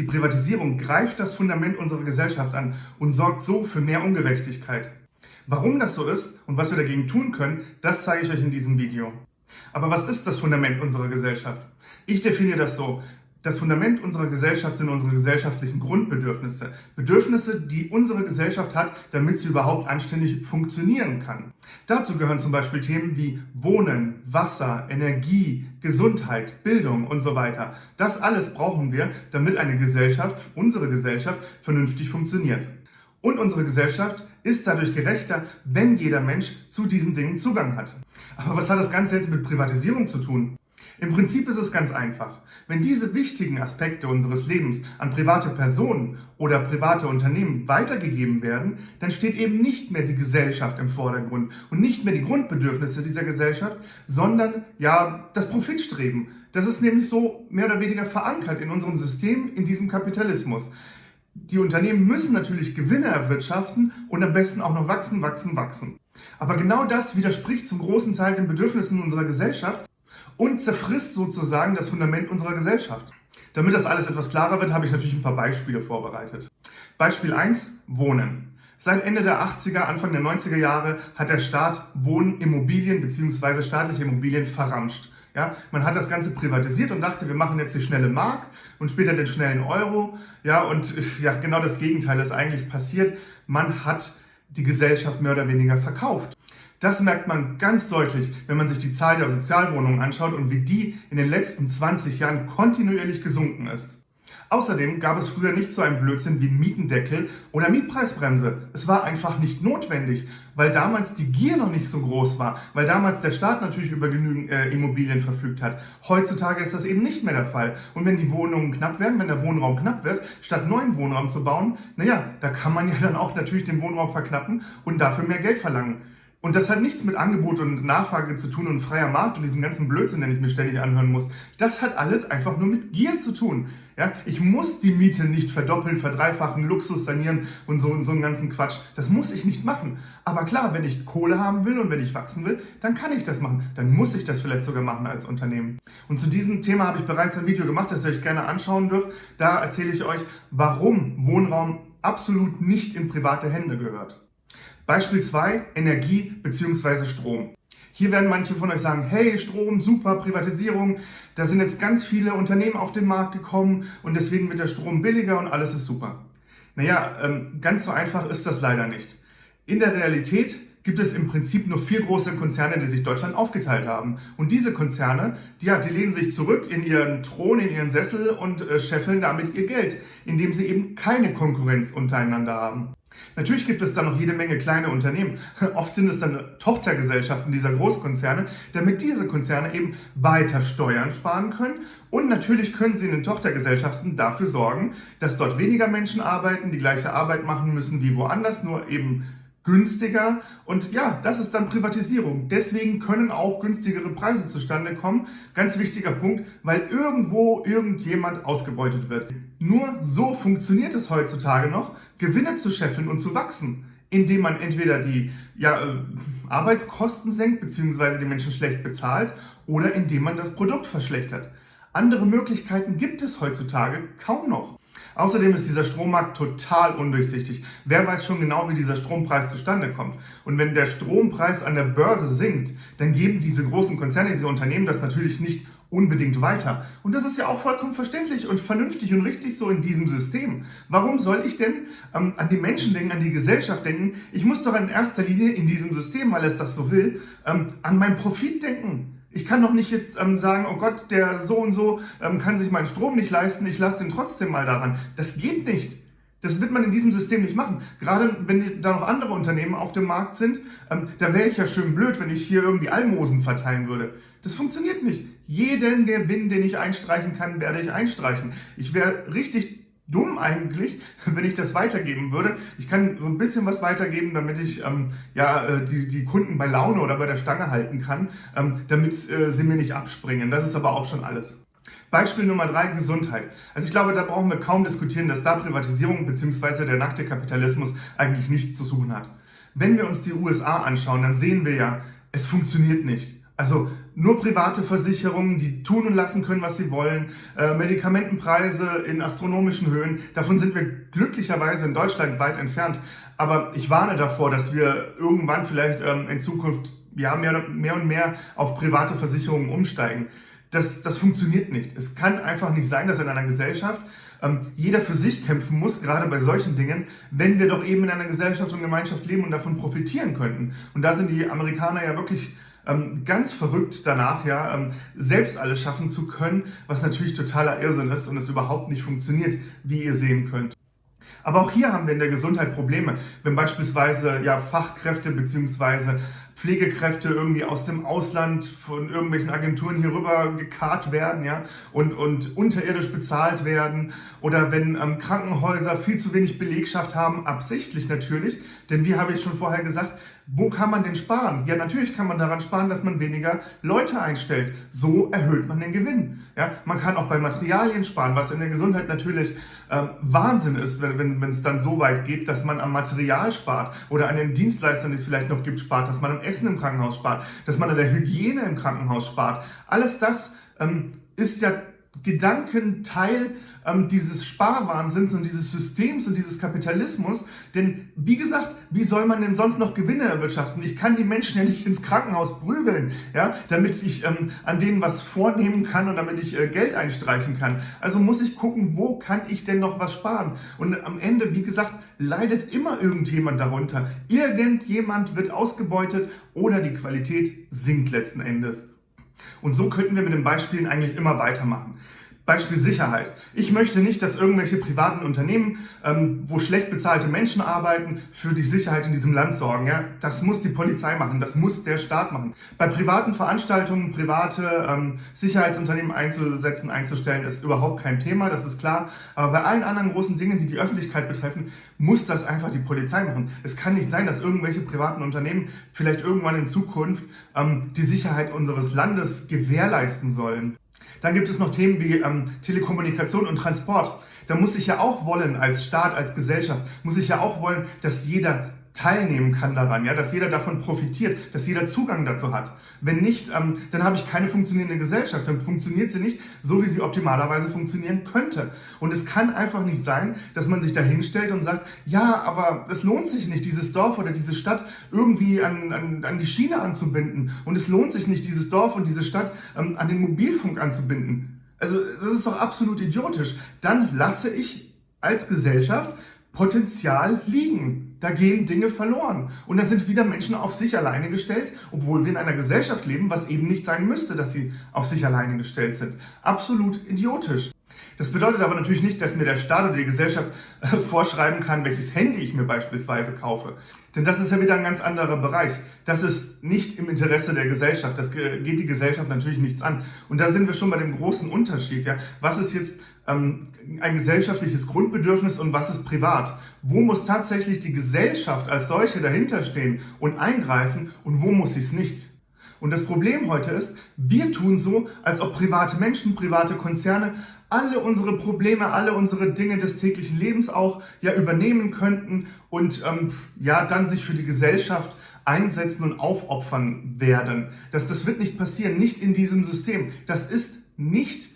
Die Privatisierung greift das Fundament unserer Gesellschaft an und sorgt so für mehr Ungerechtigkeit. Warum das so ist und was wir dagegen tun können, das zeige ich euch in diesem Video. Aber was ist das Fundament unserer Gesellschaft? Ich definiere das so. Das Fundament unserer Gesellschaft sind unsere gesellschaftlichen Grundbedürfnisse. Bedürfnisse, die unsere Gesellschaft hat, damit sie überhaupt anständig funktionieren kann. Dazu gehören zum Beispiel Themen wie Wohnen, Wasser, Energie, Gesundheit, Bildung und so weiter. Das alles brauchen wir, damit eine Gesellschaft, unsere Gesellschaft, vernünftig funktioniert. Und unsere Gesellschaft ist dadurch gerechter, wenn jeder Mensch zu diesen Dingen Zugang hat. Aber was hat das Ganze jetzt mit Privatisierung zu tun? Im Prinzip ist es ganz einfach. Wenn diese wichtigen Aspekte unseres Lebens an private Personen oder private Unternehmen weitergegeben werden, dann steht eben nicht mehr die Gesellschaft im Vordergrund und nicht mehr die Grundbedürfnisse dieser Gesellschaft, sondern ja das Profitstreben. Das ist nämlich so mehr oder weniger verankert in unserem System, in diesem Kapitalismus. Die Unternehmen müssen natürlich Gewinne erwirtschaften und am besten auch noch wachsen, wachsen, wachsen. Aber genau das widerspricht zum großen Teil den Bedürfnissen unserer Gesellschaft und zerfrisst sozusagen das Fundament unserer Gesellschaft. Damit das alles etwas klarer wird, habe ich natürlich ein paar Beispiele vorbereitet. Beispiel 1, Wohnen. Seit Ende der 80er, Anfang der 90er Jahre hat der Staat Wohnimmobilien bzw. staatliche Immobilien verramscht. Ja, man hat das Ganze privatisiert und dachte, wir machen jetzt die schnelle Mark und später den schnellen Euro. Ja, und ja, genau das Gegenteil ist eigentlich passiert. Man hat die Gesellschaft mehr oder weniger verkauft. Das merkt man ganz deutlich, wenn man sich die Zahl der Sozialwohnungen anschaut und wie die in den letzten 20 Jahren kontinuierlich gesunken ist. Außerdem gab es früher nicht so einen Blödsinn wie Mietendeckel oder Mietpreisbremse. Es war einfach nicht notwendig, weil damals die Gier noch nicht so groß war, weil damals der Staat natürlich über genügend äh, Immobilien verfügt hat. Heutzutage ist das eben nicht mehr der Fall. Und wenn die Wohnungen knapp werden, wenn der Wohnraum knapp wird, statt neuen Wohnraum zu bauen, naja, da kann man ja dann auch natürlich den Wohnraum verknappen und dafür mehr Geld verlangen. Und das hat nichts mit Angebot und Nachfrage zu tun und freier Markt und diesen ganzen Blödsinn, den ich mir ständig anhören muss. Das hat alles einfach nur mit Gier zu tun. Ja, ich muss die Miete nicht verdoppeln, verdreifachen, Luxus sanieren und so, und so einen ganzen Quatsch. Das muss ich nicht machen. Aber klar, wenn ich Kohle haben will und wenn ich wachsen will, dann kann ich das machen. Dann muss ich das vielleicht sogar machen als Unternehmen. Und zu diesem Thema habe ich bereits ein Video gemacht, das ihr euch gerne anschauen dürft. Da erzähle ich euch, warum Wohnraum absolut nicht in private Hände gehört. Beispiel 2, Energie bzw. Strom. Hier werden manche von euch sagen, hey, Strom, super, Privatisierung, da sind jetzt ganz viele Unternehmen auf den Markt gekommen und deswegen wird der Strom billiger und alles ist super. Naja, ähm, ganz so einfach ist das leider nicht. In der Realität gibt es im Prinzip nur vier große Konzerne, die sich Deutschland aufgeteilt haben. Und diese Konzerne, die, ja, die lehnen sich zurück in ihren Thron, in ihren Sessel und äh, scheffeln damit ihr Geld, indem sie eben keine Konkurrenz untereinander haben. Natürlich gibt es da noch jede Menge kleine Unternehmen. Oft sind es dann Tochtergesellschaften dieser Großkonzerne, damit diese Konzerne eben weiter Steuern sparen können. Und natürlich können sie in den Tochtergesellschaften dafür sorgen, dass dort weniger Menschen arbeiten, die gleiche Arbeit machen müssen wie woanders, nur eben günstiger. Und ja, das ist dann Privatisierung. Deswegen können auch günstigere Preise zustande kommen. Ganz wichtiger Punkt, weil irgendwo irgendjemand ausgebeutet wird. Nur so funktioniert es heutzutage noch, Gewinne zu scheffeln und zu wachsen, indem man entweder die ja, äh, Arbeitskosten senkt bzw. die Menschen schlecht bezahlt oder indem man das Produkt verschlechtert. Andere Möglichkeiten gibt es heutzutage kaum noch. Außerdem ist dieser Strommarkt total undurchsichtig. Wer weiß schon genau, wie dieser Strompreis zustande kommt. Und wenn der Strompreis an der Börse sinkt, dann geben diese großen Konzerne, diese Unternehmen das natürlich nicht unbedingt weiter. Und das ist ja auch vollkommen verständlich und vernünftig und richtig so in diesem System. Warum soll ich denn ähm, an die Menschen denken, an die Gesellschaft denken? Ich muss doch in erster Linie in diesem System, weil es das so will, ähm, an meinen Profit denken. Ich kann doch nicht jetzt ähm, sagen, oh Gott, der so und so ähm, kann sich meinen Strom nicht leisten, ich lasse den trotzdem mal daran. Das geht nicht. Das wird man in diesem System nicht machen. Gerade wenn da noch andere Unternehmen auf dem Markt sind, ähm, da wäre ich ja schön blöd, wenn ich hier irgendwie Almosen verteilen würde. Das funktioniert nicht. Jeden Gewinn, den ich einstreichen kann, werde ich einstreichen. Ich wäre richtig dumm eigentlich, wenn ich das weitergeben würde. Ich kann so ein bisschen was weitergeben, damit ich ähm, ja, äh, die, die Kunden bei Laune oder bei der Stange halten kann, ähm, damit äh, sie mir nicht abspringen. Das ist aber auch schon alles. Beispiel Nummer drei, Gesundheit. Also ich glaube, da brauchen wir kaum diskutieren, dass da Privatisierung bzw. der nackte Kapitalismus eigentlich nichts zu suchen hat. Wenn wir uns die USA anschauen, dann sehen wir ja, es funktioniert nicht. Also nur private Versicherungen, die tun und lassen können, was sie wollen, äh, Medikamentenpreise in astronomischen Höhen. Davon sind wir glücklicherweise in Deutschland weit entfernt. Aber ich warne davor, dass wir irgendwann vielleicht ähm, in Zukunft ja, mehr, mehr und mehr auf private Versicherungen umsteigen. Das, das funktioniert nicht. Es kann einfach nicht sein, dass in einer Gesellschaft ähm, jeder für sich kämpfen muss, gerade bei solchen Dingen, wenn wir doch eben in einer Gesellschaft und Gemeinschaft leben und davon profitieren könnten. Und da sind die Amerikaner ja wirklich ähm, ganz verrückt danach, ja, ähm, selbst alles schaffen zu können, was natürlich totaler Irrsinn ist und es überhaupt nicht funktioniert, wie ihr sehen könnt. Aber auch hier haben wir in der Gesundheit Probleme, wenn beispielsweise ja, Fachkräfte bzw. Pflegekräfte irgendwie aus dem Ausland von irgendwelchen Agenturen hier rüber gekarrt werden ja, und, und unterirdisch bezahlt werden oder wenn ähm, Krankenhäuser viel zu wenig Belegschaft haben, absichtlich natürlich, denn wie habe ich schon vorher gesagt, wo kann man denn sparen? Ja, natürlich kann man daran sparen, dass man weniger Leute einstellt. So erhöht man den Gewinn. Ja, man kann auch bei Materialien sparen, was in der Gesundheit natürlich äh, Wahnsinn ist, wenn es dann so weit geht, dass man am Material spart oder an den Dienstleistern, die es vielleicht noch gibt, spart, dass man am Essen im Krankenhaus spart, dass man an der Hygiene im Krankenhaus spart. Alles das ähm, ist ja Gedankenteil ähm, dieses Sparwahnsinns und dieses Systems und dieses Kapitalismus. Denn wie gesagt, wie soll man denn sonst noch Gewinne erwirtschaften? Ich kann die Menschen ja nicht ins Krankenhaus prügeln, ja, damit ich ähm, an denen was vornehmen kann und damit ich äh, Geld einstreichen kann. Also muss ich gucken, wo kann ich denn noch was sparen? Und am Ende, wie gesagt, leidet immer irgendjemand darunter. Irgendjemand wird ausgebeutet oder die Qualität sinkt letzten Endes. Und so könnten wir mit den Beispielen eigentlich immer weitermachen. Beispiel Sicherheit. Ich möchte nicht, dass irgendwelche privaten Unternehmen, ähm, wo schlecht bezahlte Menschen arbeiten, für die Sicherheit in diesem Land sorgen. Ja? Das muss die Polizei machen, das muss der Staat machen. Bei privaten Veranstaltungen private ähm, Sicherheitsunternehmen einzusetzen, einzustellen, ist überhaupt kein Thema, das ist klar. Aber bei allen anderen großen Dingen, die die Öffentlichkeit betreffen, muss das einfach die Polizei machen. Es kann nicht sein, dass irgendwelche privaten Unternehmen vielleicht irgendwann in Zukunft ähm, die Sicherheit unseres Landes gewährleisten sollen. Dann gibt es noch Themen wie ähm, Telekommunikation und Transport. Da muss ich ja auch wollen, als Staat, als Gesellschaft, muss ich ja auch wollen, dass jeder teilnehmen kann daran, ja, dass jeder davon profitiert, dass jeder Zugang dazu hat. Wenn nicht, ähm, dann habe ich keine funktionierende Gesellschaft, dann funktioniert sie nicht so, wie sie optimalerweise funktionieren könnte. Und es kann einfach nicht sein, dass man sich da hinstellt und sagt, ja, aber es lohnt sich nicht, dieses Dorf oder diese Stadt irgendwie an, an, an die Schiene anzubinden. Und es lohnt sich nicht, dieses Dorf und diese Stadt ähm, an den Mobilfunk anzubinden. Also das ist doch absolut idiotisch. Dann lasse ich als Gesellschaft Potenzial liegen. Da gehen Dinge verloren. Und da sind wieder Menschen auf sich alleine gestellt, obwohl wir in einer Gesellschaft leben, was eben nicht sein müsste, dass sie auf sich alleine gestellt sind. Absolut idiotisch. Das bedeutet aber natürlich nicht, dass mir der Staat oder die Gesellschaft äh, vorschreiben kann, welches Handy ich mir beispielsweise kaufe. Denn das ist ja wieder ein ganz anderer Bereich. Das ist nicht im Interesse der Gesellschaft. Das geht die Gesellschaft natürlich nichts an. Und da sind wir schon bei dem großen Unterschied. Ja? Was ist jetzt ein gesellschaftliches Grundbedürfnis und was ist privat? Wo muss tatsächlich die Gesellschaft als solche dahinterstehen und eingreifen und wo muss sie es nicht? Und das Problem heute ist, wir tun so, als ob private Menschen, private Konzerne alle unsere Probleme, alle unsere Dinge des täglichen Lebens auch ja übernehmen könnten und ähm, ja dann sich für die Gesellschaft einsetzen und aufopfern werden. Das, das wird nicht passieren, nicht in diesem System. Das ist nicht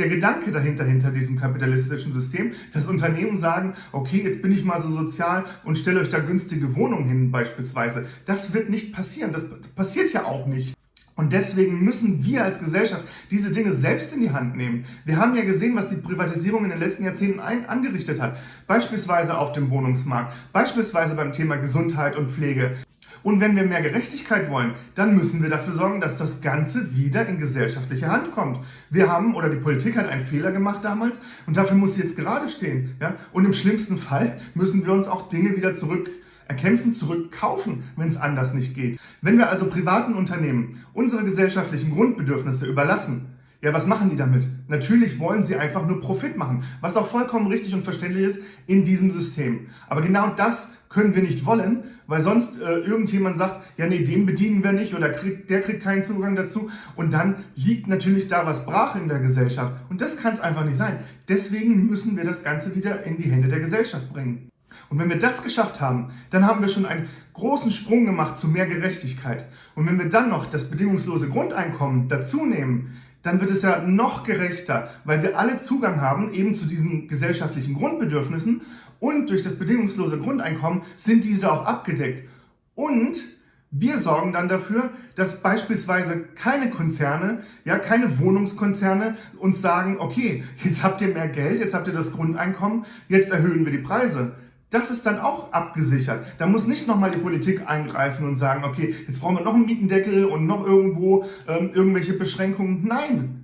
der Gedanke dahinter, hinter diesem kapitalistischen System, dass Unternehmen sagen, okay, jetzt bin ich mal so sozial und stelle euch da günstige Wohnungen hin beispielsweise. Das wird nicht passieren. Das passiert ja auch nicht. Und deswegen müssen wir als Gesellschaft diese Dinge selbst in die Hand nehmen. Wir haben ja gesehen, was die Privatisierung in den letzten Jahrzehnten ein angerichtet hat. Beispielsweise auf dem Wohnungsmarkt, beispielsweise beim Thema Gesundheit und Pflege. Und wenn wir mehr Gerechtigkeit wollen, dann müssen wir dafür sorgen, dass das Ganze wieder in gesellschaftliche Hand kommt. Wir haben, oder die Politik hat einen Fehler gemacht damals und dafür muss sie jetzt gerade stehen. Ja? Und im schlimmsten Fall müssen wir uns auch Dinge wieder zurück erkämpfen, zurückkaufen, wenn es anders nicht geht. Wenn wir also privaten Unternehmen unsere gesellschaftlichen Grundbedürfnisse überlassen, ja, was machen die damit? Natürlich wollen sie einfach nur Profit machen, was auch vollkommen richtig und verständlich ist in diesem System. Aber genau das können wir nicht wollen, weil sonst äh, irgendjemand sagt, ja nee, den bedienen wir nicht oder kriegt, der kriegt keinen Zugang dazu und dann liegt natürlich da was brach in der Gesellschaft und das kann es einfach nicht sein. Deswegen müssen wir das Ganze wieder in die Hände der Gesellschaft bringen. Und wenn wir das geschafft haben, dann haben wir schon einen großen Sprung gemacht zu mehr Gerechtigkeit. Und wenn wir dann noch das bedingungslose Grundeinkommen dazu nehmen, dann wird es ja noch gerechter, weil wir alle Zugang haben eben zu diesen gesellschaftlichen Grundbedürfnissen und durch das bedingungslose Grundeinkommen sind diese auch abgedeckt. Und wir sorgen dann dafür, dass beispielsweise keine Konzerne, ja, keine Wohnungskonzerne uns sagen, okay, jetzt habt ihr mehr Geld, jetzt habt ihr das Grundeinkommen, jetzt erhöhen wir die Preise. Das ist dann auch abgesichert. Da muss nicht nochmal die Politik eingreifen und sagen, okay, jetzt brauchen wir noch einen Mietendeckel und noch irgendwo ähm, irgendwelche Beschränkungen. Nein,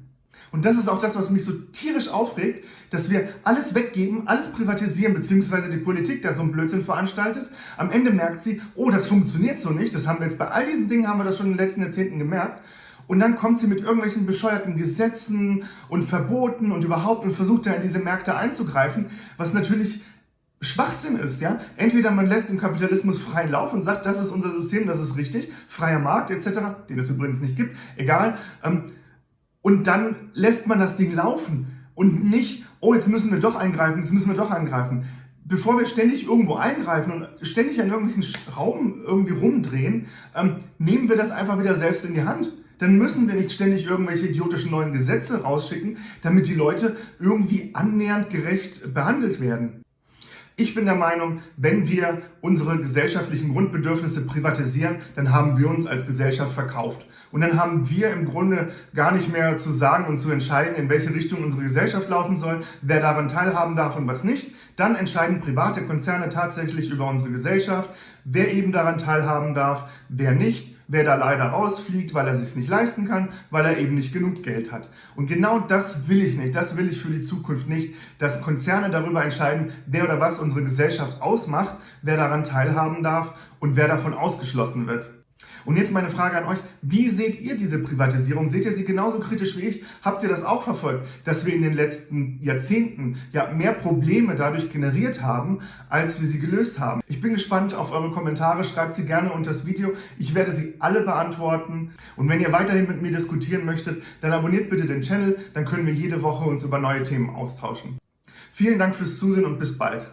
und das ist auch das, was mich so tierisch aufregt, dass wir alles weggeben, alles privatisieren, beziehungsweise die Politik da so einen Blödsinn veranstaltet. Am Ende merkt sie, oh, das funktioniert so nicht. Das haben wir jetzt bei all diesen Dingen, haben wir das schon in den letzten Jahrzehnten gemerkt. Und dann kommt sie mit irgendwelchen bescheuerten Gesetzen und Verboten und überhaupt und versucht da in diese Märkte einzugreifen, was natürlich Schwachsinn ist, ja. Entweder man lässt den Kapitalismus frei laufen und sagt, das ist unser System, das ist richtig, freier Markt etc., den es übrigens nicht gibt, egal. Ähm, und dann lässt man das Ding laufen und nicht, oh, jetzt müssen wir doch eingreifen, jetzt müssen wir doch eingreifen. Bevor wir ständig irgendwo eingreifen und ständig an irgendwelchen Schrauben irgendwie rumdrehen, ähm, nehmen wir das einfach wieder selbst in die Hand. Dann müssen wir nicht ständig irgendwelche idiotischen neuen Gesetze rausschicken, damit die Leute irgendwie annähernd gerecht behandelt werden. Ich bin der Meinung, wenn wir unsere gesellschaftlichen Grundbedürfnisse privatisieren, dann haben wir uns als Gesellschaft verkauft. Und dann haben wir im Grunde gar nicht mehr zu sagen und zu entscheiden, in welche Richtung unsere Gesellschaft laufen soll, wer daran teilhaben darf und was nicht. Dann entscheiden private Konzerne tatsächlich über unsere Gesellschaft, wer eben daran teilhaben darf, wer nicht, wer da leider rausfliegt, weil er sich nicht leisten kann, weil er eben nicht genug Geld hat. Und genau das will ich nicht, das will ich für die Zukunft nicht, dass Konzerne darüber entscheiden, wer oder was unsere Gesellschaft ausmacht, wer daran teilhaben darf und wer davon ausgeschlossen wird. Und jetzt meine Frage an euch, wie seht ihr diese Privatisierung? Seht ihr sie genauso kritisch wie ich? Habt ihr das auch verfolgt, dass wir in den letzten Jahrzehnten ja mehr Probleme dadurch generiert haben, als wir sie gelöst haben? Ich bin gespannt auf eure Kommentare, schreibt sie gerne unter das Video. Ich werde sie alle beantworten. Und wenn ihr weiterhin mit mir diskutieren möchtet, dann abonniert bitte den Channel, dann können wir jede Woche uns über neue Themen austauschen. Vielen Dank fürs Zusehen und bis bald.